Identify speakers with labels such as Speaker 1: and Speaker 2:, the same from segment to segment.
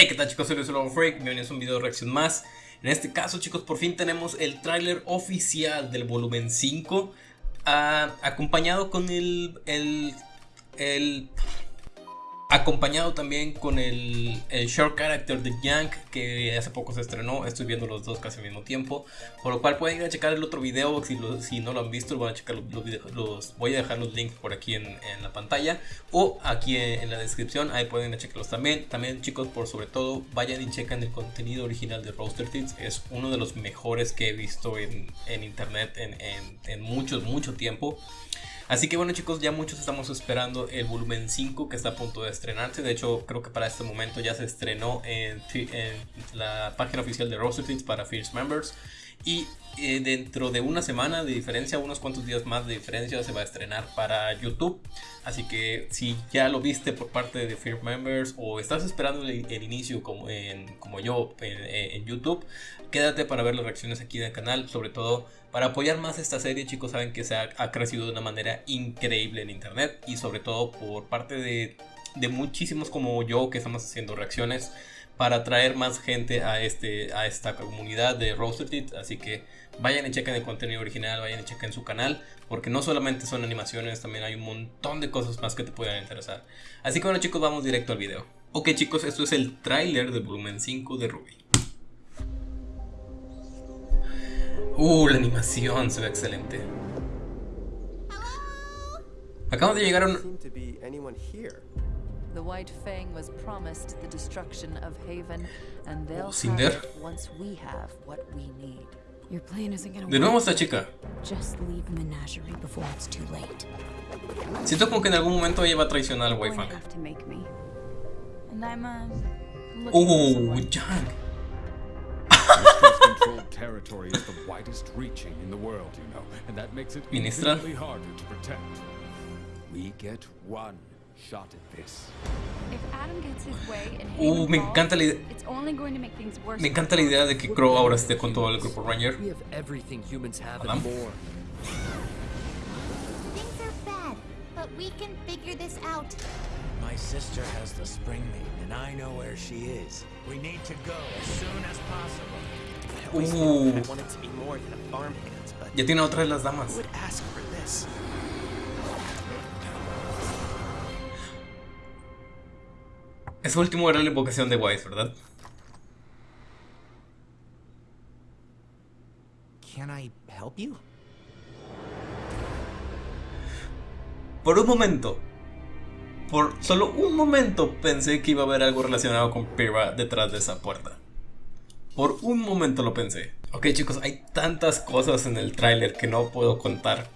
Speaker 1: Hey, ¿qué tal chicos? Soy Luis Freak, bienvenidos a un video de reacción más. En este caso chicos, por fin tenemos el tráiler oficial del volumen 5 ah, Acompañado con el, el, el Acompañado también con el, short character de Yank que hace poco se estrenó, estoy viendo los dos casi al mismo tiempo Por lo cual pueden ir a checar el otro video, si, si no lo han visto van a checar los, los, voy a dejar los links por aquí en, la pantalla O aquí en, la descripción, ahí pueden ir a checarlos también. También chicos, por sobre todo, vayan y chequen el contenido original de Roaster Teens Es uno de los mejores que he visto en, internet en, en mucho, mucho tiempo Así que bueno chicos, ya muchos estamos esperando el volumen 5 que está a punto de estrenarse. De hecho, creo que para este momento ya se estrenó en, la página oficial de Roster para Fierce Members. Y eh, dentro de una semana de diferencia, unos cuantos días más de diferencia, se va a estrenar para YouTube. Así que si ya lo viste por parte de Fear Members o estás esperando el, inicio como, como yo en, YouTube, quédate para ver las reacciones aquí del canal. Sobre todo para apoyar más esta serie, chicos, saben que se ha, crecido de una manera increíble en internet y sobre todo por parte de, muchísimos como yo que estamos haciendo reacciones para atraer más gente a, este, a esta comunidad de Roasted Así que vayan y chequen el contenido original, vayan y chequen su canal, porque no solamente son animaciones, también hay un montón de cosas más que te puedan interesar. Así que bueno chicos, vamos directo al video. Ok chicos, esto es el tráiler del volumen 5 de Ruby. Uh, la animación se ve excelente. Acabamos de llegar a un... The White Fang was promised the destruction of Haven, and they'll oh, Cinder. once we have what we need. Your plan isn't gonna De nuevo esta chica. Just leave Menagerie before it's too late. Siento como que en algún momento ella va a traicionar al White Fang. Uh, Jack controlled territory is the widest reaching in the world, you know, and that makes it infinitely harder to protect. We get one shot at this. If Adam gets his way and uh, me encanta la idea. It's only going to make things worse. Me encanta la idea de que Crow ahora esté con todo el grupo Ranger. We have everything humans have and more. Things are bad, but we can figure this out. My sister has the spring maiden, and I know where she is. We need to go as soon as possible. Uh. Ya tiene otra de las damas. Ese último era la invocación de Wise, ¿verdad? Por un momento, por solo un momento pensé que iba a haber algo relacionado con Pira detrás de esa puerta. Por un momento lo pensé. Ok chicos, hay tantas cosas en el tráiler que no puedo contar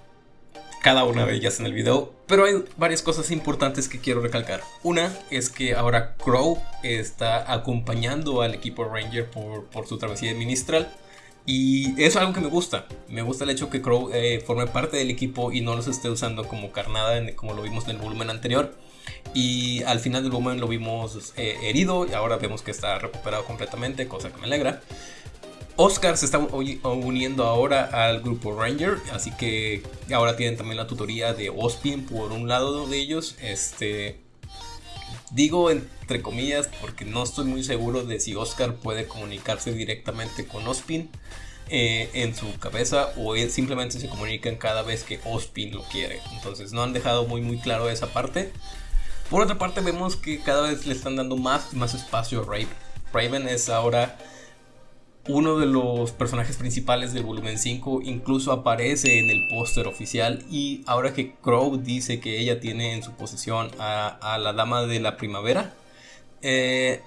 Speaker 1: cada una de ellas en el video, pero hay varias cosas importantes que quiero recalcar. Una es que ahora Crow está acompañando al equipo Ranger por, su travesía de Ministral. Y eso es algo que me gusta. Me gusta el hecho que Crow eh, forme parte del equipo y no los esté usando como carnada como lo vimos en el volumen anterior. Y al final del volumen lo vimos eh, herido y ahora vemos que está recuperado completamente, cosa que me alegra. Oscar se está uniendo ahora al grupo Ranger, así que ahora tienen también la tutoría de Ospin por un lado de ellos. Este, digo entre comillas porque no estoy muy seguro de si Oscar puede comunicarse directamente con Ospin eh, en su cabeza o simplemente se comunican cada vez que Ospin lo quiere. Entonces no han dejado muy muy claro esa parte. Por otra parte vemos que cada vez le están dando más y más espacio a Raven. Raven es ahora uno de los personajes principales del volumen 5 incluso aparece en el póster oficial y ahora que Crow dice que ella tiene en su posesión a, la dama de la primavera, eh,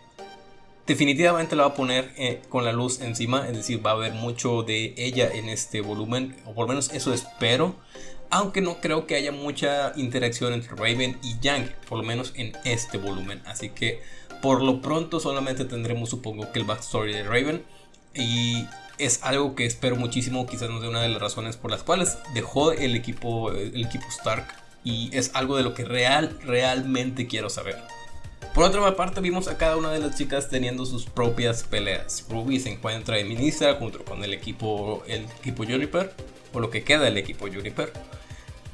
Speaker 1: definitivamente la va a poner eh, con la luz encima, es decir, va a haber mucho de ella en este volumen, o por lo menos eso espero aunque no creo que haya mucha interacción entre Raven y Yang, por lo menos en este volumen. Así que por lo pronto solamente tendremos supongo que el backstory de Raven. Y es algo que espero muchísimo, quizás no sea una de las razones por las cuales dejó el equipo, el equipo Stark. Y es algo de lo que real, realmente quiero saber. Por otra parte vimos a cada una de las chicas teniendo sus propias peleas. Ruby se encuentra en Ministra junto con el equipo, el equipo Juniper, o lo que queda del equipo Juniper.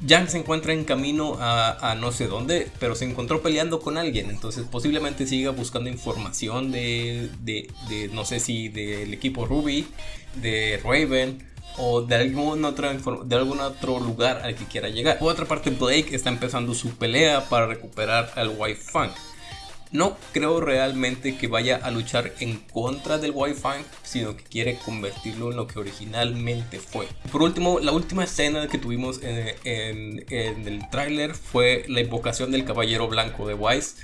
Speaker 1: Yang se encuentra en camino a, no sé dónde, pero se encontró peleando con alguien. Entonces posiblemente siga buscando información de, de, de no sé si del equipo Ruby, de Raven o de algún, otro, de algún otro lugar al que quiera llegar. Por otra parte, Blake está empezando su pelea para recuperar al White Fang. No creo realmente que vaya a luchar en contra del Wi-Fi, sino que quiere convertirlo en lo que originalmente fue. Por último, la última escena que tuvimos en, el tráiler fue la invocación del Caballero Blanco de Wise.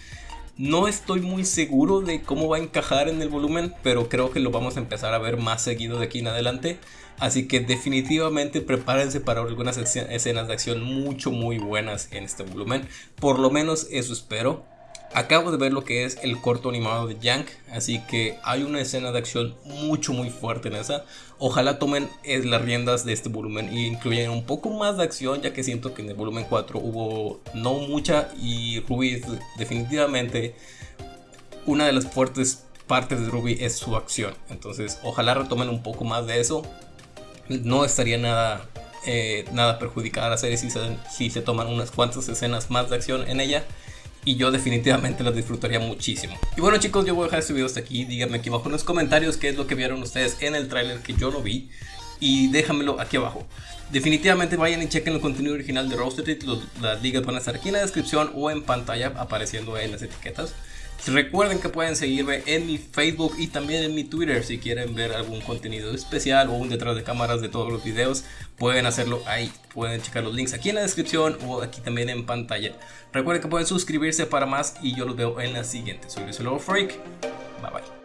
Speaker 1: No estoy muy seguro de cómo va a encajar en el volumen, pero creo que lo vamos a empezar a ver más seguido de aquí en adelante. Así que definitivamente prepárense para algunas escenas de acción mucho muy buenas en este volumen. Por lo menos eso espero. Acabo de ver lo que es el corto animado de Yank, así que hay una escena de acción mucho muy fuerte en esa. Ojalá tomen eh, las riendas de este volumen y incluyan un poco más de acción, ya que siento que en el volumen 4 hubo no mucha y Ruby definitivamente una de las fuertes partes de Ruby es su acción. Entonces, ojalá retomen un poco más de eso. No estaría nada, eh, nada perjudicada la serie si si se toman unas cuantas escenas más de acción en ella y yo definitivamente lo disfrutaría muchísimo. Y bueno chicos, yo voy a dejar este video hasta aquí. Díganme aquí abajo en los comentarios qué es lo que vieron ustedes en el tráiler que yo lo vi. Y déjamelo aquí abajo. Definitivamente vayan y chequen el contenido original de Roasted. Las ligas van a estar aquí en la descripción o en pantalla apareciendo en las etiquetas. Recuerden que pueden seguirme en mi Facebook y también en mi Twitter si quieren ver algún contenido especial o un detrás de cámaras de todos los videos. Pueden hacerlo ahí. Pueden checar los links aquí en la descripción o aquí también en pantalla. Recuerden que pueden suscribirse para más y yo los veo en la siguiente. Soy Luis Freak. Bye bye.